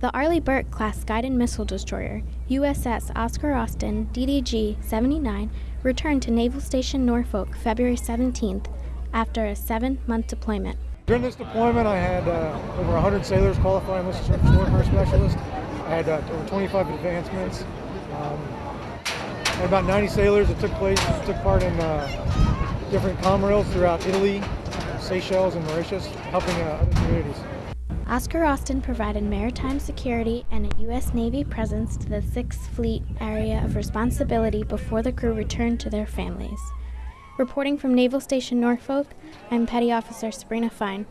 The Arleigh Burke class guided missile destroyer, USS Oscar Austin DDG 79, returned to Naval Station Norfolk February 17th after a seven month deployment. During this deployment, I had uh, over 100 sailors qualify missile surface warfare specialist. I had uh, over 25 advancements. Um, and about 90 sailors that took place took part in uh, different COMRELs throughout Italy, Seychelles, and Mauritius, helping uh, other communities. Oscar Austin provided maritime security and a U.S. Navy presence to the Sixth Fleet area of responsibility before the crew returned to their families. Reporting from Naval Station Norfolk, I'm Petty Officer Sabrina Fine.